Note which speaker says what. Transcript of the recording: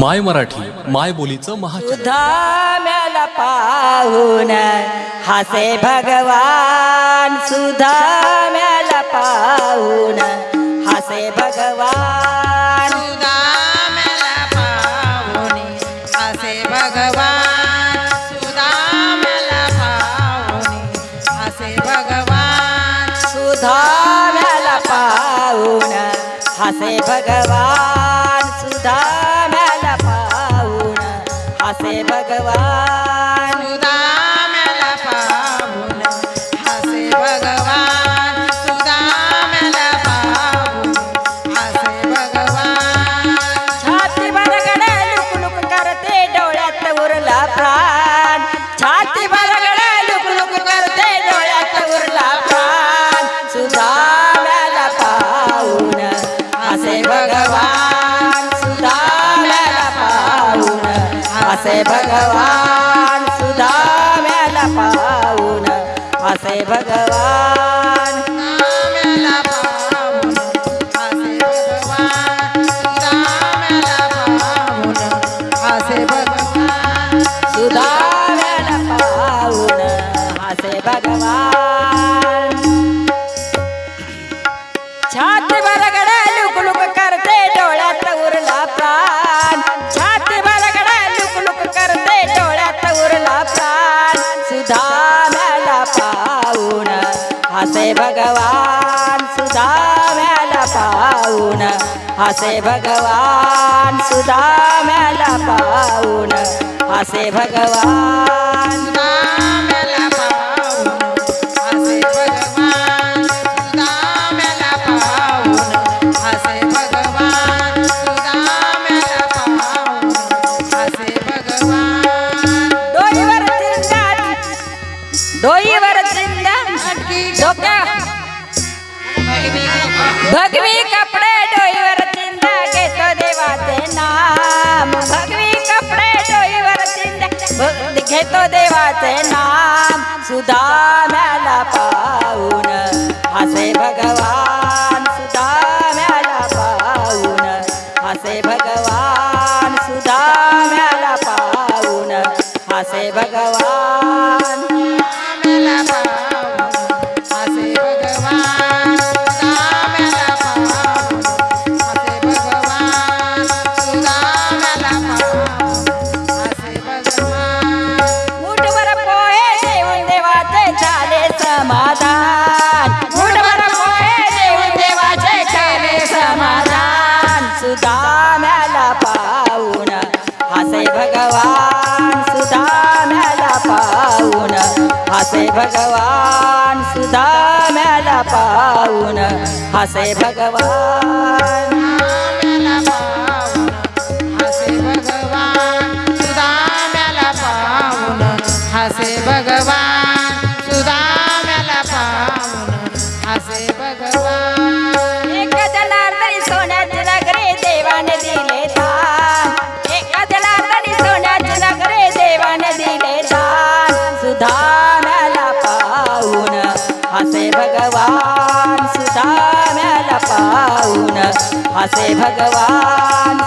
Speaker 1: माय मराठी माय बोलीचं महाचॅनल
Speaker 2: सुधाम्याला पाहून हसे भगवान सुधाम्याला पाहून हसे भगवान
Speaker 3: सुदाम्याला पाहुणे असे भगवान सुदाम्याला पाहुणे असे भगवान
Speaker 2: सुधाम्याला पाहून हसे भगवान पाहून हसे भगवान।
Speaker 3: असे भगवान
Speaker 2: सुधाम्याला पाहून असे भगवान असे भगवान छाती बरगडे लुक लुक हसे भगवान सुधाम्याला पाहून हसे भगवान सुधाम्याला पाहून हसे भगवान
Speaker 3: सुदाम्याला पाहुणे असे भगवान सुदाम्याला पाहुणे असे भगवान। सुदाम्याला
Speaker 2: डोक्या भगवी कपडे डोईवर चिंता घेतो देवाचे नाम. भगवी कपडे डोईवर चिंता घेतो देवाचे नाम. सुधा सुदाम्याला पाहून हसे भगवान. सुदाम्याला पाहून हसे भगवान. सुधा सुदाम्याला पाहून हसे भगवान. समाधान. मुठभर पोहे देऊन देवाचे झाले समाधान. सुदाम्याला पाहून. हसे भगवान सुदाम्याला पाहून. हसे भगवान सुदाम्याला पाहून. हसे भगवान.
Speaker 3: भगवान
Speaker 2: सुधाम्याला पाहून असे भगवान